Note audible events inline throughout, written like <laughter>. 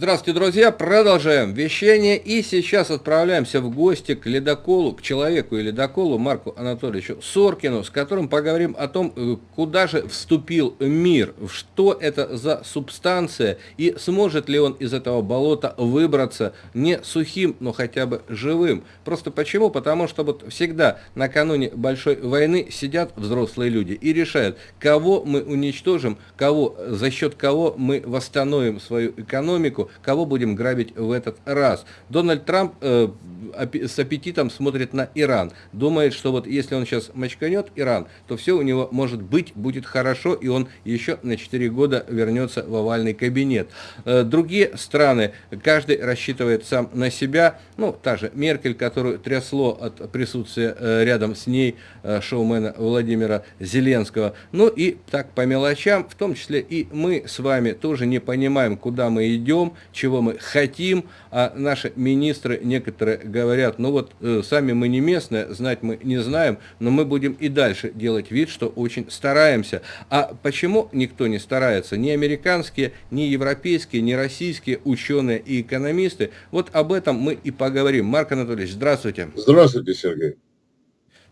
Здравствуйте, друзья! Продолжаем вещание и сейчас отправляемся в гости к ледоколу, к человеку и ледоколу Марку Анатольевичу Соркину, с которым поговорим о том, э, куда же вступил мир, что это за субстанция и сможет ли он из этого болота выбраться не сухим, но хотя бы живым. Просто почему? Потому что вот всегда накануне большой войны сидят взрослые люди и решают, кого мы уничтожим, кого, за счет кого мы восстановим свою экономику, экономику, кого будем грабить в этот раз. Дональд Трамп э, с аппетитом смотрит на Иран, думает, что вот если он сейчас мочканет Иран, то все у него может быть, будет хорошо, и он еще на 4 года вернется в овальный кабинет. Э, другие страны, каждый рассчитывает сам на себя, ну, та же Меркель, которую трясло от присутствия э, рядом с ней э, шоумена Владимира Зеленского. Ну и так по мелочам, в том числе и мы с вами тоже не понимаем, куда мы идем, чего мы хотим, а наши министры некоторые говорят, ну вот э, сами мы не местные, знать мы не знаем, но мы будем и дальше делать вид, что очень стараемся. А почему никто не старается? Ни американские, ни европейские, ни российские ученые и экономисты. Вот об этом мы и поговорим. Марк Анатольевич, здравствуйте. Здравствуйте, Сергей.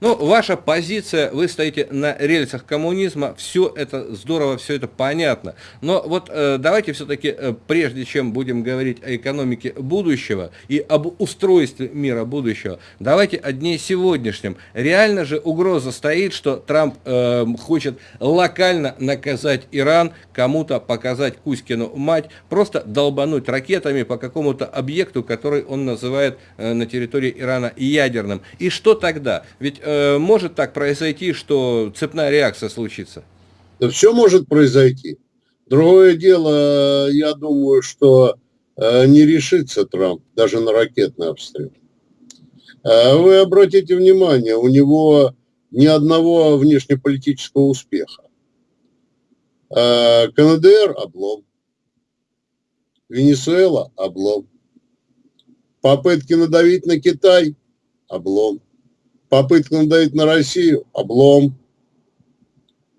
Ну, ваша позиция, вы стоите на рельсах коммунизма, все это здорово, все это понятно. Но вот э, давайте все-таки, э, прежде чем будем говорить о экономике будущего и об устройстве мира будущего, давайте о дне сегодняшнем. Реально же угроза стоит, что Трамп э, хочет локально наказать Иран, кому-то показать Кузькину мать, просто долбануть ракетами по какому-то объекту, который он называет э, на территории Ирана ядерным. И что тогда? Ведь э, может так произойти, что цепная реакция случится? Да все может произойти. Другое дело, я думаю, что э, не решится Трамп даже на ракетный обстрел. Э, вы обратите внимание, у него ни одного внешнеполитического успеха. Э, КНДР – облом. Венесуэла – облом. Попытки надавить на Китай – облом попытка надавить на Россию – облом.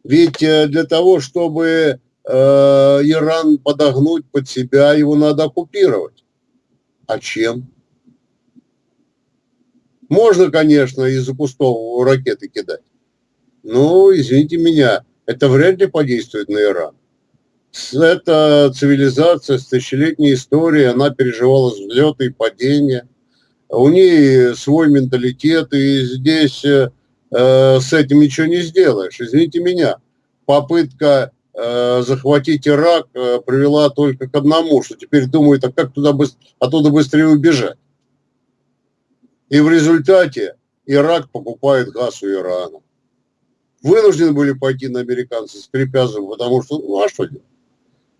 Ведь э, для того, чтобы э, Иран подогнуть под себя, его надо оккупировать. А чем? Можно, конечно, из-за пустого ракеты кидать. Но, извините меня, это вряд ли подействует на Иран. Это цивилизация с тысячелетней историей, она переживала взлеты и падения – у нее свой менталитет, и здесь э, э, с этим ничего не сделаешь. Извините меня, попытка э, захватить Ирак э, привела только к одному, что теперь думают, а как туда быстр... оттуда быстрее убежать. И в результате Ирак покупает газ у Ирана. Вынуждены были пойти на американцев, скрипя зубы, потому что, ну а что делать?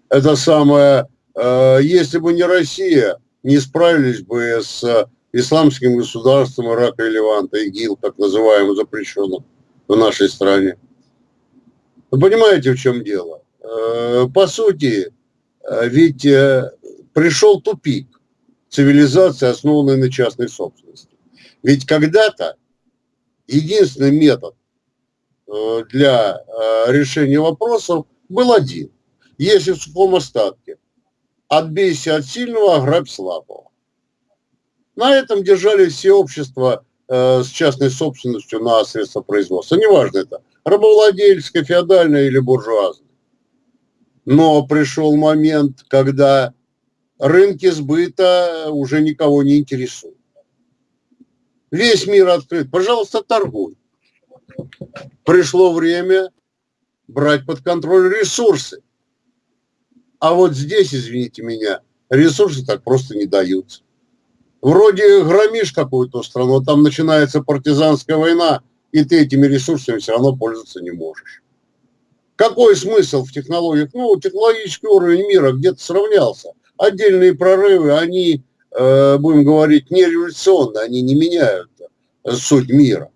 Это самое, э, если бы не Россия, не справились бы с исламским государством Ирака и Леванта, ИГИЛ, так называемый, запрещенным в нашей стране. Вы понимаете, в чем дело? Э, по сути, э, ведь э, пришел тупик цивилизации, основанной на частной собственности. Ведь когда-то единственный метод для решения вопросов был один. Если в сухом остатке отбейся от сильного, ограбь слабого. На этом держали все общества э, с частной собственностью на средства производства. Неважно это, рабовладельческое, феодальное или буржуазное. Но пришел момент, когда рынки сбыта уже никого не интересуют. Весь мир открыт. Пожалуйста, торгуй. Пришло время брать под контроль ресурсы. А вот здесь, извините меня, ресурсы так просто не даются. Вроде громишь какую-то страну, а там начинается партизанская война, и ты этими ресурсами все равно пользоваться не можешь. Какой смысл в технологиях? Ну, технологический уровень мира где-то сравнялся. Отдельные прорывы, они, э, будем говорить, не революционные, они не меняют э, суть мира.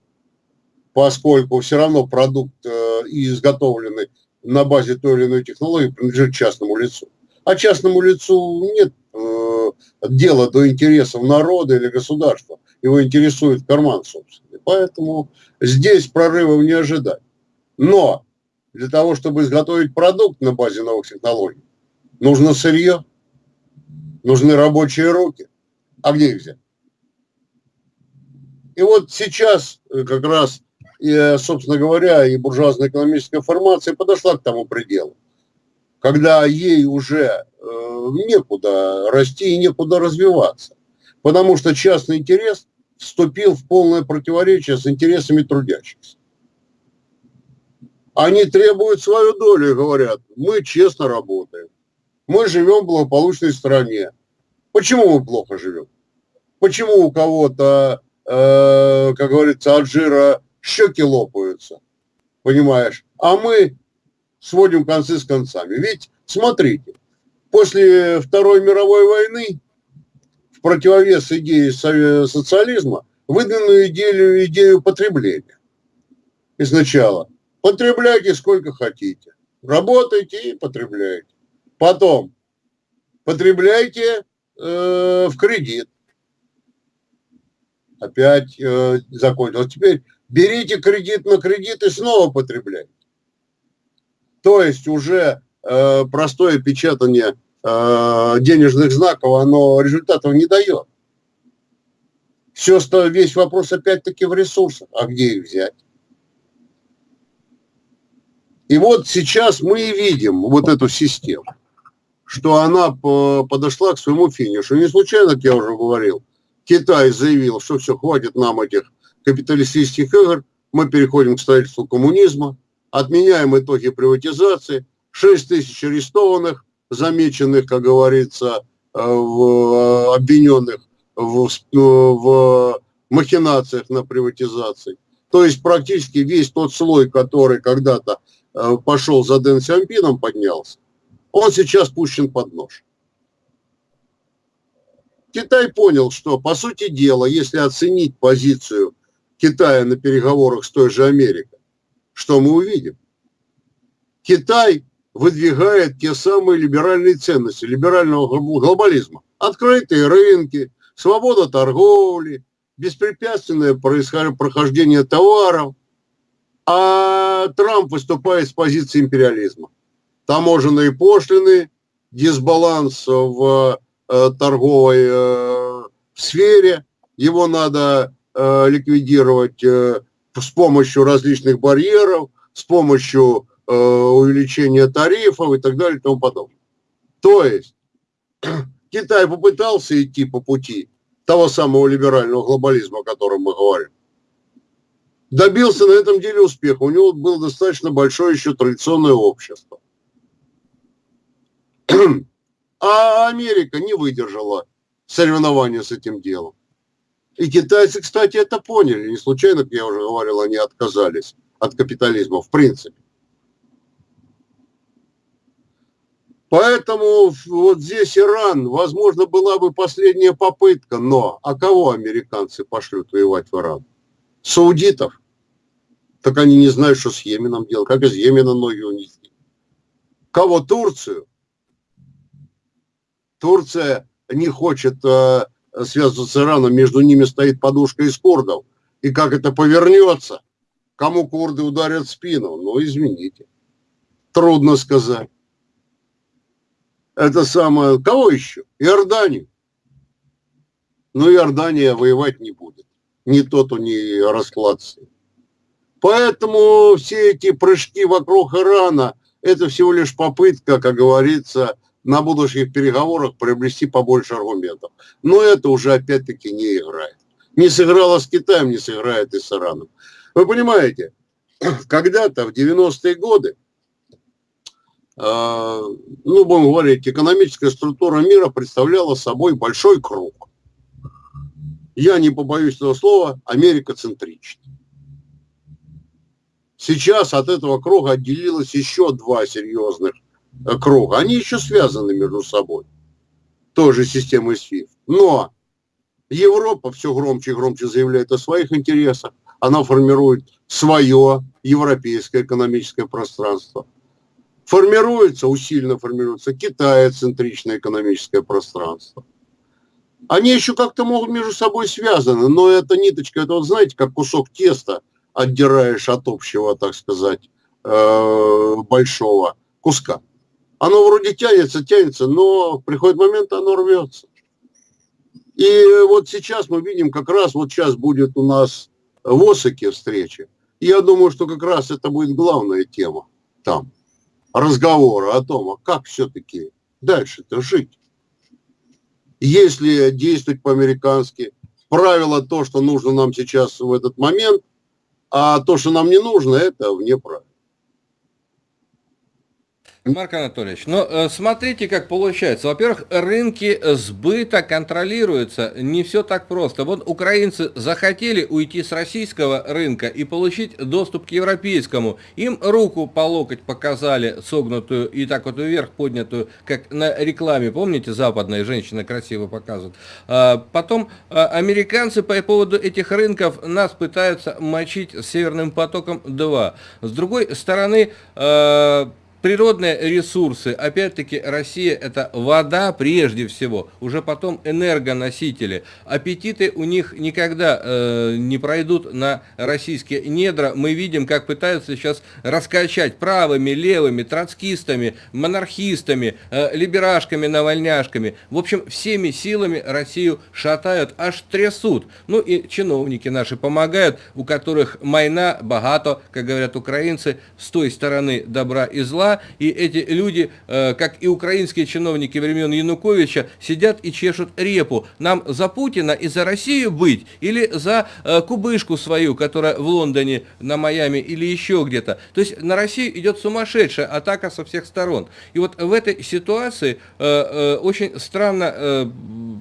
Поскольку все равно продукт, э, изготовленный на базе той или иной технологии, принадлежит частному лицу. А частному лицу нет э, дела до интересов народа или государства. Его интересует карман собственный. Поэтому здесь прорывов не ожидать. Но для того, чтобы изготовить продукт на базе новых технологий, нужно сырье. Нужны рабочие руки. А где их взять? И вот сейчас э, как раз, и, собственно говоря, и буржуазная экономическая формация подошла к тому пределу, когда ей уже э, некуда расти и некуда развиваться. Потому что частный интерес вступил в полное противоречие с интересами трудящихся. Они требуют свою долю и говорят, мы честно работаем, мы живем в благополучной стране. Почему мы плохо живем? Почему у кого-то, э, как говорится, от жира щеки лопаются? Понимаешь? А мы сводим концы с концами. Ведь, смотрите, после Второй мировой войны в противовес идее социализма выдвинули идею, идею потребления. Сначала потребляйте сколько хотите, работайте и потребляйте. Потом потребляйте э, в кредит. Опять э, закончилось. Теперь берите кредит на кредит и снова потребляйте. То есть уже э, простое печатание э, денежных знаков, оно результатов не дает. Все, весь вопрос опять-таки в ресурсах. А где их взять? И вот сейчас мы и видим вот эту систему, что она подошла к своему финишу. Не случайно, как я уже говорил, Китай заявил, что все, хватит нам этих капиталистических игр, мы переходим к строительству коммунизма, отменяем итоги приватизации, 6 тысяч арестованных, замеченных, как говорится, э, в, обвиненных в, в махинациях на приватизации. То есть практически весь тот слой, который когда-то э, пошел за Дэн Сямпином, поднялся, он сейчас пущен под нож. Китай понял, что, по сути дела, если оценить позицию Китая на переговорах с той же Америкой, что мы увидим? Китай выдвигает те самые либеральные ценности, либерального глобализма. Открытые рынки, свобода торговли, беспрепятственное прохождение товаров. А Трамп выступает с позиции империализма. Таможенные пошлины, дисбаланс в э, торговой э, сфере, его надо э, ликвидировать с помощью различных барьеров, с помощью э, увеличения тарифов и так далее и тому подобное. То есть <clears throat> Китай попытался идти по пути того самого либерального глобализма, о котором мы говорим. Добился на этом деле успеха. У него было достаточно большое еще традиционное общество. <clears throat> А Америка не выдержала соревнования с этим делом. И китайцы, кстати, это поняли. Не случайно, как я уже говорил, они отказались от капитализма в принципе. Поэтому вот здесь Иран, возможно, была бы последняя попытка, но а кого американцы пошлют воевать в Иран? Саудитов? Так они не знают, что с Йеменом делать, как из Йемена ноги унести. Кого? Турцию? Турция не хочет э, связываться с Ираном, между ними стоит подушка из курдов. И как это повернется, кому курды ударят спину? Ну, извините. Трудно сказать это самое, кого еще? Иорданию. Но Иордания воевать не будет. Не тот у нее расклад. Поэтому все эти прыжки вокруг Ирана, это всего лишь попытка, как говорится, на будущих переговорах приобрести побольше аргументов. Но это уже опять-таки не играет. Не сыграла с Китаем, не сыграет и с Ираном. Вы понимаете, <clears throat> когда-то в 90-е годы а, ну, будем говорить, экономическая структура мира представляла собой большой круг. Я не побоюсь этого слова, Америка центрична. Сейчас от этого круга отделилось еще два серьезных э, круга. Они еще связаны между собой. Той же системой SWIFT. Но Европа все громче и громче заявляет о своих интересах. Она формирует свое европейское экономическое пространство формируется, усиленно формируется китая-центричное экономическое пространство. Они еще как-то могут между собой связаны, но эта ниточка, это вот знаете, как кусок теста отдираешь от общего, так сказать, э, большого куска. Оно вроде тянется, тянется, но приходит момент, оно рвется. И вот сейчас мы видим, как раз вот сейчас будет у нас в Осаке встреча. Я думаю, что как раз это будет главная тема там, разговора о том, а как все-таки дальше-то жить. Если действовать по-американски, правило то, что нужно нам сейчас в этот момент, а то, что нам не нужно, это вне правил. Марк Анатольевич, ну э, смотрите, как получается. Во-первых, рынки сбыта контролируются. Не все так просто. Вот украинцы захотели уйти с российского рынка и получить доступ к европейскому. Им руку по локоть показали, согнутую и так вот вверх поднятую, как на рекламе. Помните, западная женщина красиво показывает. А, потом а, американцы по поводу этих рынков нас пытаются мочить Северным потоком 2. С другой стороны, а, Природные ресурсы, опять-таки, Россия это вода прежде всего, уже потом энергоносители. Аппетиты у них никогда э, не пройдут на российские недра. Мы видим, как пытаются сейчас раскачать правыми, левыми, троцкистами, монархистами, э, либерашками, навальняшками. В общем, всеми силами Россию шатают, аж трясут. Ну и чиновники наши помогают, у которых майна, богато, как говорят украинцы, с той стороны добра и зла, и эти люди, э, как и украинские чиновники времен Януковича, сидят и чешут репу. Нам за Путина и за Россию быть, или за э, кубышку свою, которая в Лондоне, на Майами или еще где-то. То есть на Россию идет сумасшедшая атака со всех сторон. И вот в этой ситуации э, очень странно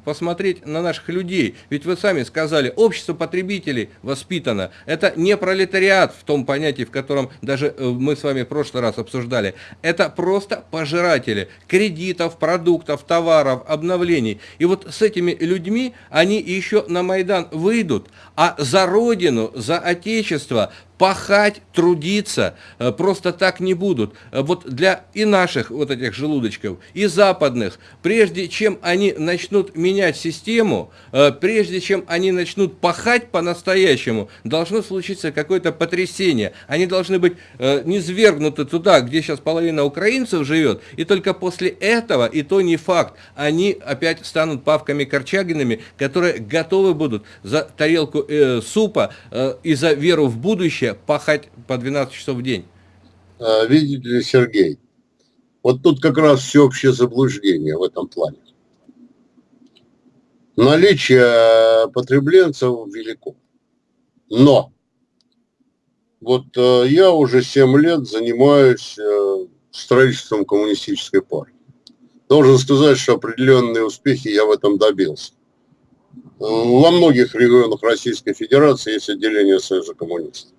посмотреть на наших людей. Ведь вы сами сказали, общество потребителей воспитано. Это не пролетариат в том понятии, в котором даже мы с вами в прошлый раз обсуждали. Это просто пожиратели кредитов, продуктов, товаров, обновлений. И вот с этими людьми они еще на Майдан выйдут, а за Родину, за Отечество пахать, трудиться э, просто так не будут. Э, вот для и наших вот этих желудочков, и западных, прежде чем они начнут менять систему, э, прежде чем они начнут пахать по-настоящему, должно случиться какое-то потрясение. Они должны быть низвергнуты туда, где сейчас половина украинцев живет, и только после этого, и то не факт, они опять станут павками корчагинами, которые готовы будут за тарелку э, супа э, и за веру в будущее пахать по 12 часов в день? А, видите ли, Сергей, вот тут как раз всеобщее заблуждение в этом плане. Наличие потребленцев велико. Но вот э, я уже 7 лет занимаюсь э, строительством коммунистической партии. Должен сказать, что определенные успехи я в этом добился. Во многих регионах Российской Федерации есть отделение Союза коммунистов.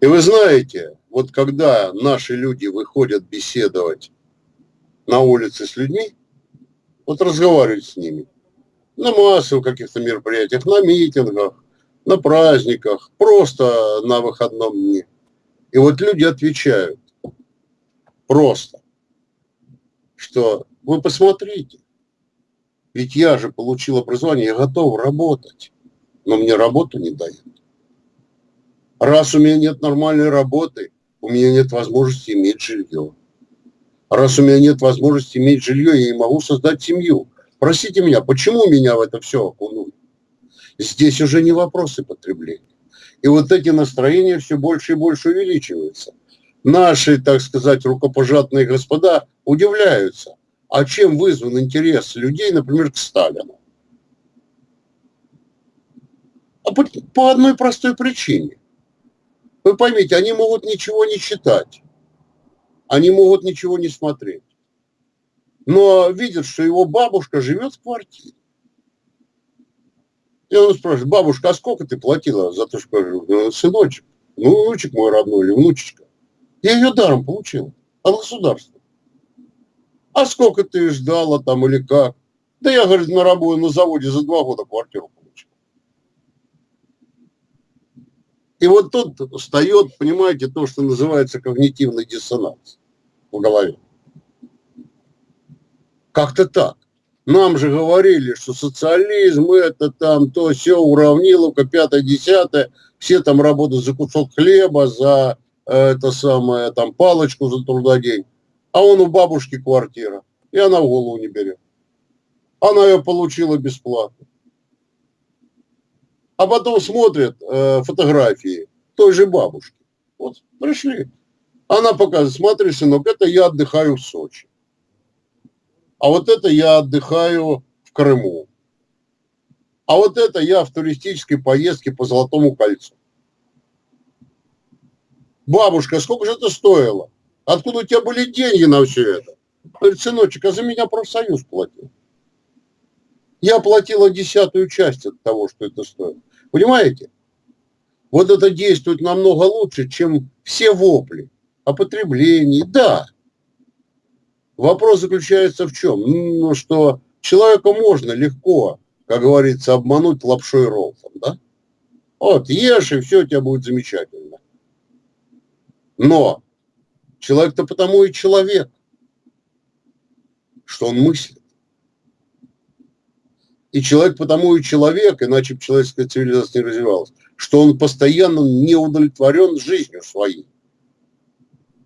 И вы знаете, вот когда наши люди выходят беседовать на улице с людьми, вот разговаривать с ними, на массовых каких-то мероприятиях, на митингах, на праздниках, просто на выходном дне. И вот люди отвечают просто, что вы посмотрите, ведь я же получил образование, я готов работать, но мне работу не дают. Раз у меня нет нормальной работы, у меня нет возможности иметь жилье. Раз у меня нет возможности иметь жилье, я не могу создать семью. Простите меня, почему меня в это все окунули? Здесь уже не вопросы потребления. И вот эти настроения все больше и больше увеличиваются. Наши, так сказать, рукопожатные господа удивляются. А чем вызван интерес людей, например, к Сталину? А по, по одной простой причине. Вы поймите, они могут ничего не читать, они могут ничего не смотреть, но видят, что его бабушка живет в квартире. И он спрашивает, бабушка, а сколько ты платила за то, что «Ну, сыночек, ну, внучек мой родной или внучечка? Я ее даром получил от государства. А сколько ты ждала там или как? Да я, говорит, на работе, на заводе за два года квартиру И вот тут встает, понимаете, то, что называется когнитивный диссонанс в голове. Как-то так. Нам же говорили, что социализм это там то все уравниловка, пятое, десятое, все там работают за кусок хлеба, за э, это самое, там палочку за трудодень. а он у бабушки квартира, и она в голову не берет. Она ее получила бесплатно. А потом смотрят э, фотографии той же бабушки. Вот пришли. Она показывает, смотри, сынок, это я отдыхаю в Сочи. А вот это я отдыхаю в Крыму. А вот это я в туристической поездке по Золотому кольцу. Бабушка, сколько же это стоило? Откуда у тебя были деньги на все это? Говорит, сыночек, а за меня профсоюз платил. Я платила десятую часть от того, что это стоит. Понимаете? Вот это действует намного лучше, чем все вопли о потреблении. Да. Вопрос заключается в чем? Ну, что человека можно легко, как говорится, обмануть лапшой роллом, да? Вот, ешь, и все у тебя будет замечательно. Но человек-то потому и человек, что он мыслит. И человек потому и человек, иначе бы человеческая цивилизация не развивалась, что он постоянно не удовлетворен жизнью своей.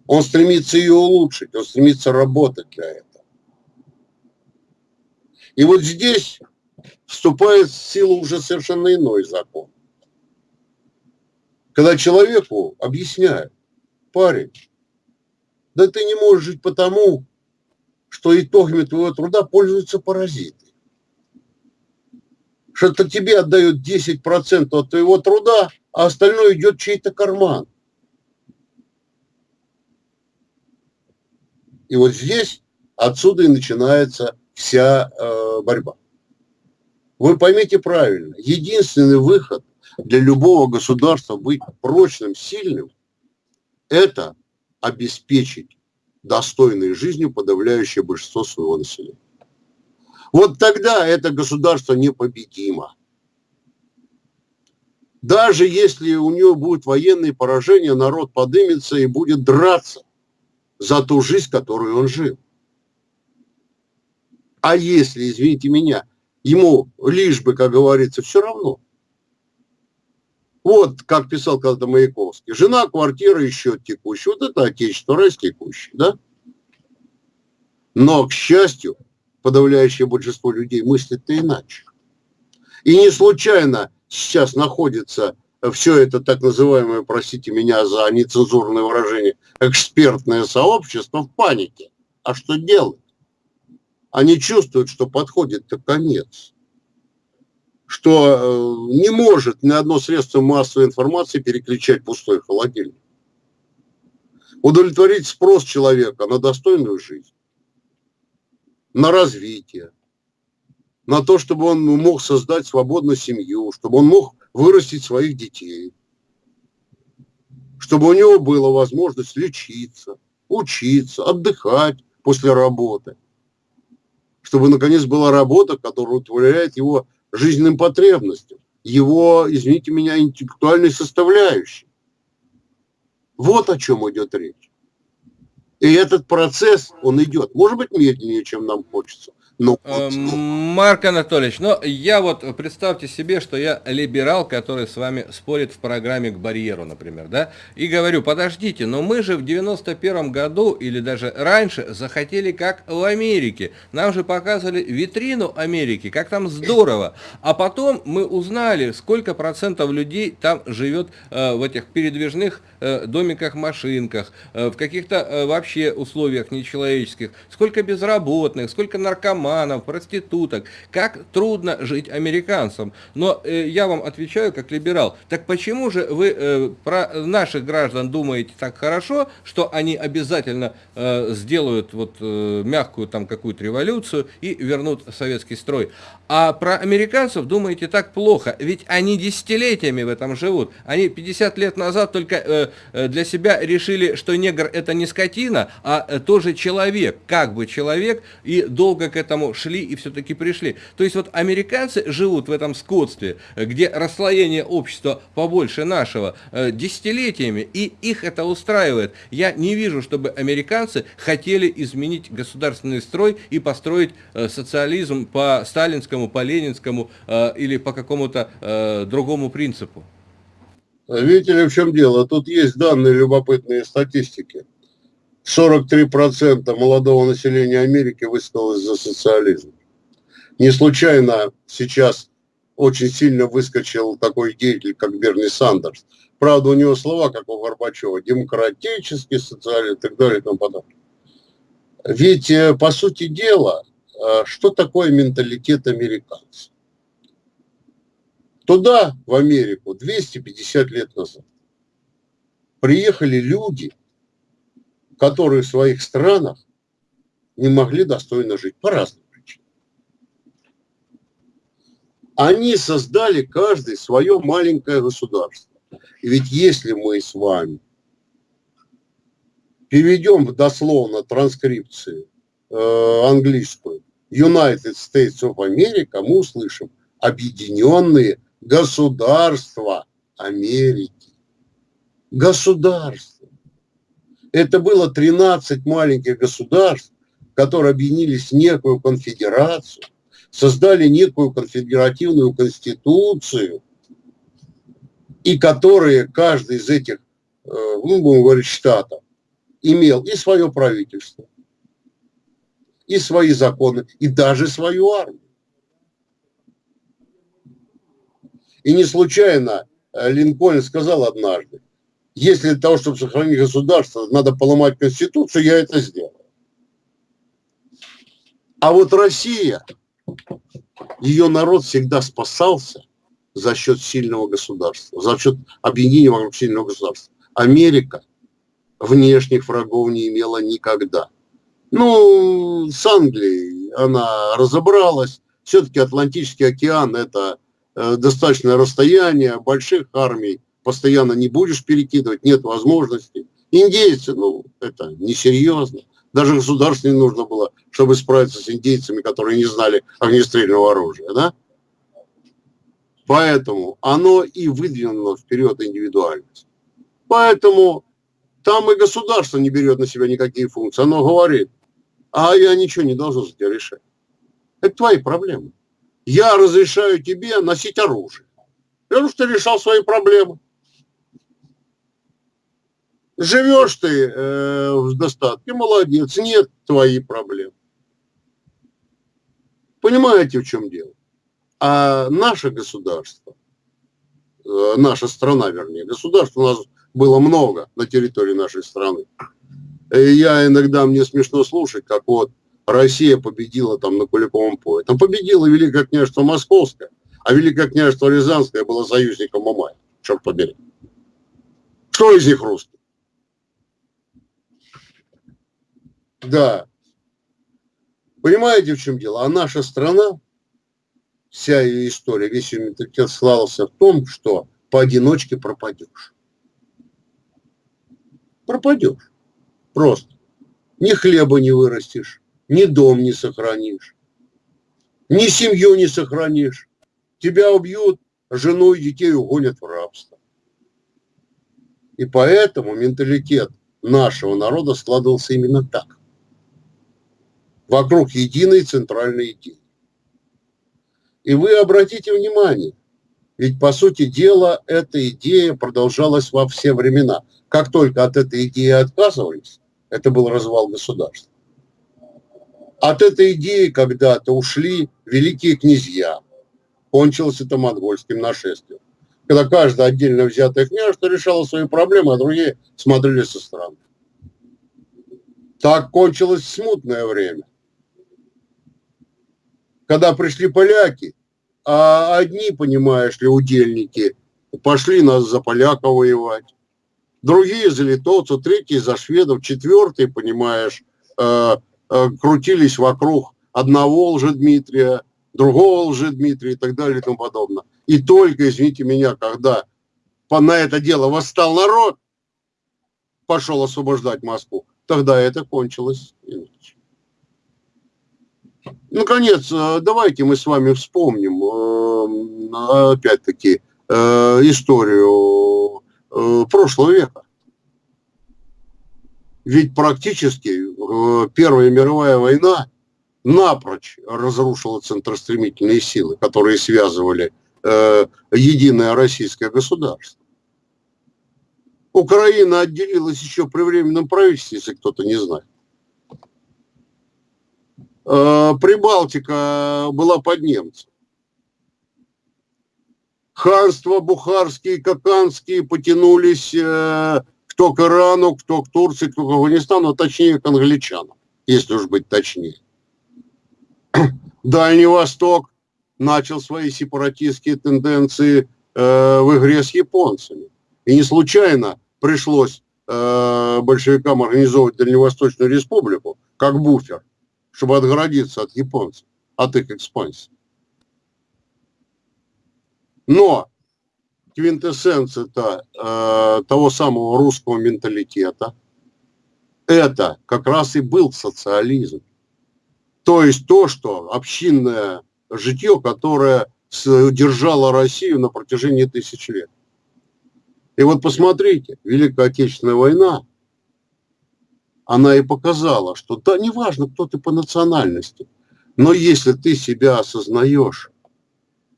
Он стремится ее улучшить, он стремится работать для этого. И вот здесь вступает в силу уже совершенно иной закон. Когда человеку объясняют, парень, да ты не можешь жить потому, что итогами твоего труда пользуются паразиты. Что-то тебе отдают 10% от твоего труда, а остальное идет чей-то карман. И вот здесь отсюда и начинается вся э, борьба. Вы поймите правильно, единственный выход для любого государства быть прочным, сильным, это обеспечить достойной жизнью подавляющее большинство своего населения. Вот тогда это государство непобедимо. Даже если у него будут военные поражения, народ подымется и будет драться за ту жизнь, которую он жил. А если, извините меня, ему лишь бы, как говорится, все равно. Вот, как писал когда-то Маяковский, жена, квартира счет текущий. Вот это отечество, раз текущий, да? Но, к счастью, подавляющее большинство людей мыслит-то иначе. И не случайно сейчас находится все это так называемое, простите меня за нецензурное выражение, экспертное сообщество в панике. А что делать? Они чувствуют, что подходит-то конец. Что э, не может ни одно средство массовой информации переключать пустой холодильник. Удовлетворить спрос человека на достойную жизнь, на развитие, на то, чтобы он мог создать свободную семью, чтобы он мог вырастить своих детей, чтобы у него была возможность лечиться, учиться, отдыхать после работы, чтобы, наконец, была работа, которая удовлетворяет его жизненным потребностям, его, извините меня, интеллектуальной составляющей. Вот о чем идет речь. И этот процесс, он идет, может быть, медленнее, чем нам хочется, ну, э, Марк Анатольевич, ну я вот представьте себе, что я либерал, который с вами спорит в программе к барьеру, например, да, и говорю, подождите, но мы же в 91 году или даже раньше захотели как в Америке. Нам же показывали витрину Америки, как там здорово. А потом мы узнали, сколько процентов людей там живет э, в этих передвижных э, домиках-машинках, э, в каких-то э, вообще условиях нечеловеческих, сколько безработных, сколько наркоманов, наркоманов, проституток. Как трудно жить американцам. Но э, я вам отвечаю как либерал. Так почему же вы э, про наших граждан думаете так хорошо, что они обязательно э, сделают вот э, мягкую там какую-то революцию и вернут советский строй? А про американцев думаете так плохо, ведь они десятилетиями в этом живут. Они 50 лет назад только э, э, для себя решили, что негр это не скотина, а э, тоже человек, как бы человек, и долго к этому шли и все-таки пришли. То есть вот американцы живут в этом скотстве, где расслоение общества побольше нашего десятилетиями, и их это устраивает. Я не вижу, чтобы американцы хотели изменить государственный строй и построить социализм по сталинскому по Ленинскому э, или по какому-то э, другому принципу? Видите ли, в чем дело? Тут есть данные любопытные статистики. 43% молодого населения Америки высказалось за социализм. Не случайно сейчас очень сильно выскочил такой деятель, как Берни Сандерс. Правда, у него слова, как у Горбачева, демократический социализм и так далее и тому подобное. Ведь, э, по сути дела, э, что такое менталитет американцев? Туда, в Америку, 250 лет назад приехали люди, которые в своих странах не могли достойно жить по разным причинам. Они создали каждый свое маленькое государство. И ведь если мы с вами переведем дословно транскрипцию э, английскую United States of America, мы услышим Объединенные Государства Америки. Государства. Это было 13 маленьких государств, которые объединились в некую конфедерацию, создали некую конфедеративную конституцию, и которые, каждый из этих, э, ну, будем говорить, штатов, имел и свое правительство, и свои законы, и даже свою армию. И не случайно э, Линкольн сказал однажды, если для того, чтобы сохранить государство, надо поломать Конституцию, я это сделаю. А вот Россия, ее народ всегда спасался за счет сильного государства, за счет объединения вокруг сильного государства. Америка – внешних врагов не имела никогда. Ну, с Англией она разобралась. Все-таки Атлантический океан – это э, достаточное расстояние, больших армий постоянно не будешь перекидывать, нет возможности. Индейцы, ну, это несерьезно. Даже государству не нужно было, чтобы справиться с индейцами, которые не знали огнестрельного оружия, да? Поэтому оно и выдвинуло вперед индивидуальность. Поэтому там и государство не берет на себя никакие функции. Оно говорит, а я ничего не должен за тебя решать. Это твои проблемы. Я разрешаю тебе носить оружие. Потому что решал свои проблемы. Живешь ты э, в достатке, молодец, нет твои проблемы. Понимаете, в чем дело? А наше государство, э, наша страна, вернее, государство у нас было много на территории нашей страны. И я иногда, мне смешно слушать, как вот Россия победила там на Куликовом поле. Там победила Великое княжество Московское, а Великое княжество Рязанское было союзником Мамая. Черт побери. Что из них русский? Да. Понимаете, в чем дело? А наша страна, вся ее история, весь ее менталитет слался в том, что поодиночке пропадешь пропадешь. Просто. Ни хлеба не вырастешь, ни дом не сохранишь, ни семью не сохранишь. Тебя убьют, жену и детей угонят в рабство. И поэтому менталитет нашего народа складывался именно так. Вокруг единой центральной идеи. И вы обратите внимание, ведь по сути дела эта идея продолжалась во все времена – как только от этой идеи отказывались, это был развал государства. От этой идеи когда-то ушли великие князья. Кончилось это монгольским нашествием. Когда каждое отдельно взятое княжество решало свои проблемы, а другие смотрели со стороны. Так кончилось смутное время. Когда пришли поляки, а одни, понимаешь ли, удельники, пошли нас за поляка воевать другие за литовцев, третьи за шведов, четвертые, понимаешь, э, э, крутились вокруг одного лжедмитрия, другого лжедмитрия и так далее и тому подобное. И только, извините меня, когда на это дело восстал народ, пошел освобождать Москву, тогда это кончилось. Наконец, э, давайте мы с вами вспомним, э, опять-таки, историю Э, прошлого века. Ведь практически Первая мировая война напрочь разрушила центростремительные силы, которые связывали единое российское государство. Украина отделилась еще при временном правительстве, если кто-то не знает. Э, Прибалтика была под немцем. Ханства бухарские, каканские потянулись э, кто к Ирану, кто к Турции, кто к Афганистану, а точнее к англичанам, если уж быть точнее. <clears throat> Дальний Восток начал свои сепаратистские тенденции э, в игре с японцами. И не случайно пришлось э, большевикам организовывать Дальневосточную республику как буфер, чтобы отгородиться от японцев, от их экспансии. Но квинтэссенция -то, э, того самого русского менталитета, это как раз и был социализм. То есть то, что общинное житье, которое держало Россию на протяжении тысяч лет. И вот посмотрите, Великая Отечественная война, она и показала, что да, неважно, кто ты по национальности, но если ты себя осознаешь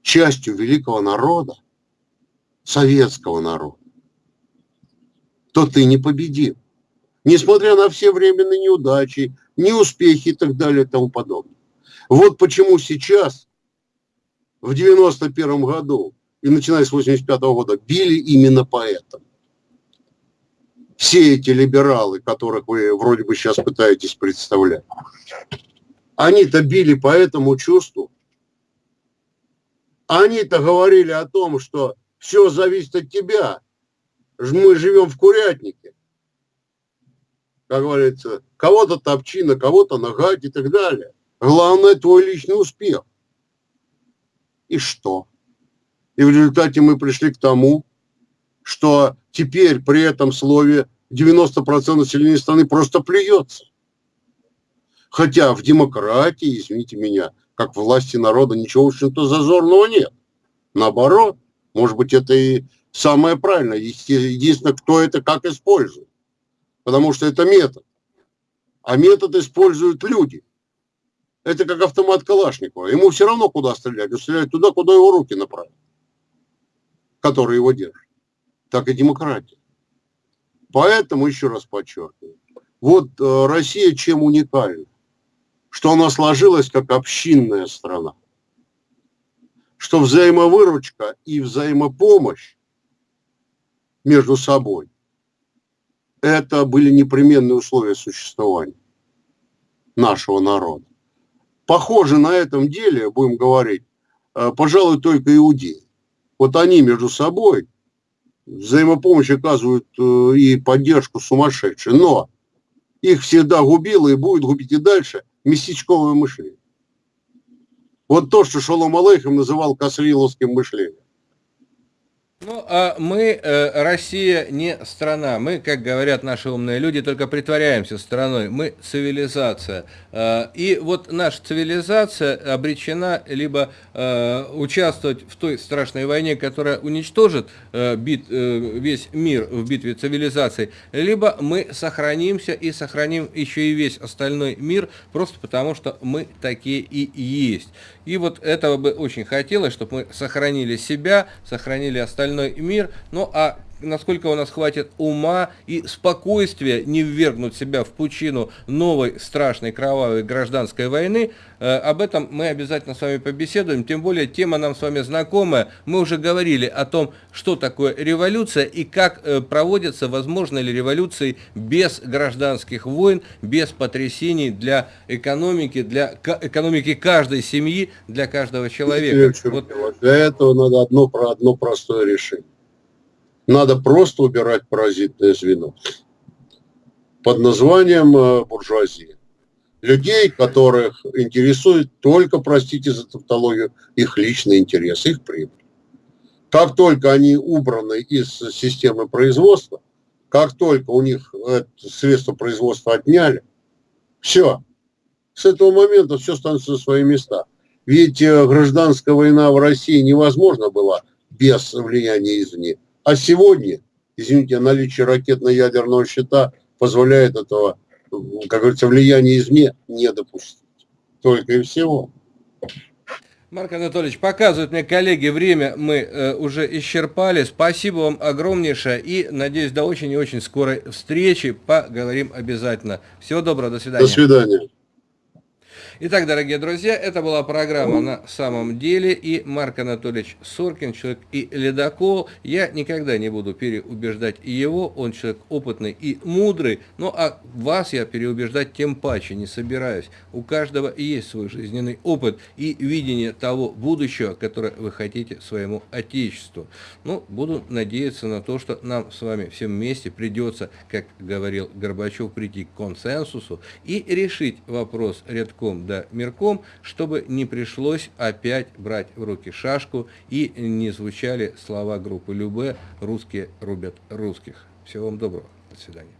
частью великого народа, советского народа, то ты не победил. Несмотря на все временные неудачи, неуспехи и так далее и тому подобное. Вот почему сейчас, в 91 году и начиная с 85 года, били именно поэтому. Все эти либералы, которых вы вроде бы сейчас пытаетесь представлять, они-то били по этому чувству. Они-то говорили о том, что все зависит от тебя. Мы живем в курятнике. Как говорится, кого-то топчина, кого-то нагать и так далее. Главное твой личный успех. И что? И в результате мы пришли к тому, что теперь при этом слове 90% населения страны просто плюется. Хотя в демократии, извините меня, как власти народа, ничего, общем-то, зазорного нет. Наоборот, может быть, это и самое правильное. Единственное, кто это как использует. Потому что это метод. А метод используют люди. Это как автомат Калашникова. Ему все равно куда стрелять. Он стреляет туда, куда его руки направят. Которые его держат. Так и демократия. Поэтому, еще раз подчеркиваю, вот э, Россия чем уникальна? Что она сложилась как общинная страна. Что взаимовыручка и взаимопомощь между собой – это были непременные условия существования нашего народа. Похоже на этом деле, будем говорить, э, пожалуй, только иудеи. Вот они между собой взаимопомощь оказывают э, и поддержку сумасшедшие. Но их всегда губило и будет губить и дальше местечковое мышление. Вот то, что Шолом Алейхам называл касриловским мышлением. Ну, а мы, э, Россия, не страна. Мы, как говорят наши умные люди, только притворяемся страной. Мы цивилизация. Э, и вот наша цивилизация обречена либо э, участвовать в той страшной войне, которая уничтожит весь мир в битве цивилизаций, либо мы сохранимся и сохраним еще и весь остальной мир, просто потому что мы такие и есть. И вот этого бы очень хотелось, чтобы мы сохранили себя, сохранили остальной мир, ну а насколько у нас хватит ума и спокойствия не ввергнуть себя в пучину новой страшной кровавой гражданской войны, э, об этом мы обязательно с вами побеседуем, тем более тема нам с вами знакомая, мы уже говорили о том, что такое революция и как э, проводятся, возможно ли революции без гражданских войн, без потрясений для экономики, для экономики каждой семьи, для каждого человека. Вот. Для этого надо одно, одно простое решение надо просто убирать паразитное звено под названием э, буржуазия. Людей, которых интересует только, простите за тавтологию, их личный интерес, их прибыль. Как только они убраны из системы производства, как только у них средства производства отняли, все. С этого момента все становится на свои места. Ведь э, гражданская война в России невозможна была без влияния извне. А сегодня, извините, наличие ракетно-ядерного щита позволяет этого, как говорится, влияния извне не допустить. Только и всего. Марк Анатольевич, показывают мне коллеги, время мы э, уже исчерпали. Спасибо вам огромнейшее и надеюсь до очень и очень скорой встречи. Поговорим обязательно. Всего доброго, до свидания. До свидания. Итак, дорогие друзья, это была программа «На самом деле» и Марк Анатольевич Соркин, человек и ледокол. Я никогда не буду переубеждать его, он человек опытный и мудрый, ну а вас я переубеждать тем паче не собираюсь. У каждого есть свой жизненный опыт и видение того будущего, которое вы хотите своему Отечеству. Ну, буду надеяться на то, что нам с вами всем вместе придется, как говорил Горбачев, прийти к консенсусу и решить вопрос рядком да мирком, чтобы не пришлось опять брать в руки шашку и не звучали слова группы Любе «Русские рубят русских». Всего вам доброго. До свидания.